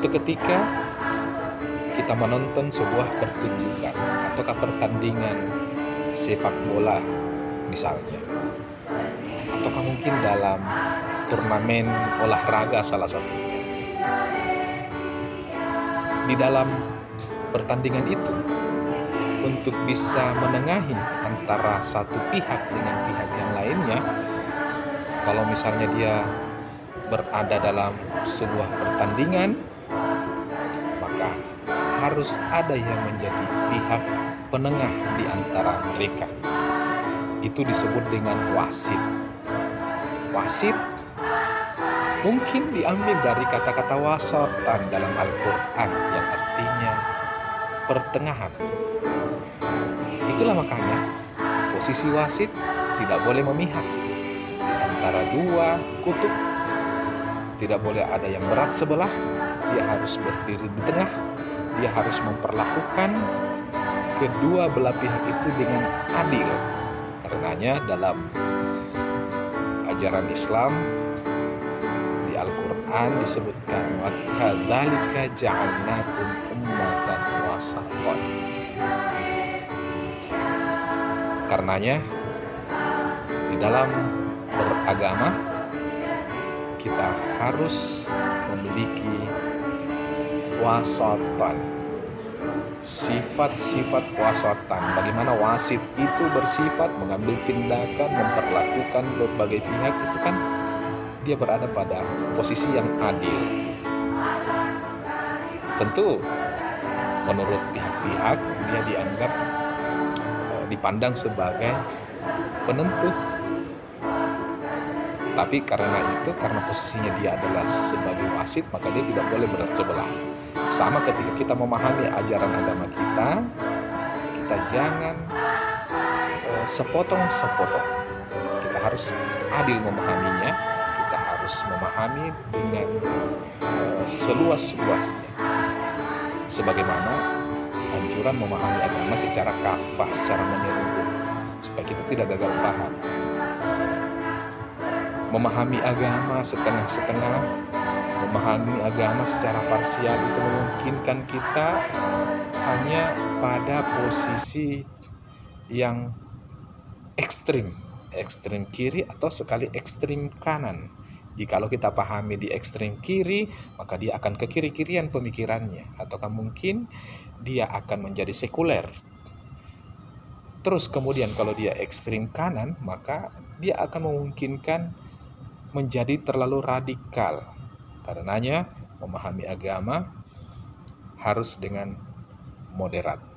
Suatu ketika kita menonton sebuah pertunjukan ataukah pertandingan sepak bola misalnya. Ataukah mungkin dalam turnamen olahraga salah satunya. Di dalam pertandingan itu untuk bisa menengahi antara satu pihak dengan pihak yang lainnya kalau misalnya dia berada dalam sebuah pertandingan maka harus ada yang menjadi pihak penengah di antara mereka. Itu disebut dengan wasit. Wasit mungkin diambil dari kata-kata wasatan dalam Al-Quran yang artinya pertengahan. Itulah makanya posisi wasit tidak boleh memihak. Antara dua kutub. Tidak boleh ada yang berat sebelah, dia harus berdiri di tengah. Dia harus memperlakukan kedua belah pihak itu dengan adil. Karenanya dalam ajaran Islam di Al-Qur'an disebutkan wa kadzalika ja'alnakum ummatan wasatan. Karenanya, di dalam beragama, kita harus memiliki wasatan. Sifat-sifat wasatan, bagaimana wasit itu bersifat mengambil tindakan, memperlakukan berbagai pihak itu kan dia berada pada posisi yang adil. Tentu menurut pihak-pihak dia dianggap dipandang sebagai penentu. Tapi karena itu, karena posisinya dia adalah sebagai wasit, maka dia tidak boleh berat sebelah. Sama ketika kita memahami ajaran agama kita, kita jangan uh, sepotong-sepotong. Kita harus adil memahaminya, kita harus memahami dengan uh, seluas-luasnya. Sebagaimana anjuran memahami agama secara kafah, secara menyeluruh, supaya kita tidak gagal paham. Memahami agama setengah-setengah, memahami agama secara parsial itu memungkinkan kita hanya pada posisi yang ekstrim, ekstrim kiri atau sekali ekstrim kanan. Jikalau kita pahami di ekstrim kiri, maka dia akan ke kiri-kirian pemikirannya. Ataukah mungkin dia akan menjadi sekuler. Terus kemudian kalau dia ekstrim kanan, maka dia akan memungkinkan menjadi terlalu radikal. Karenanya memahami agama harus dengan moderat.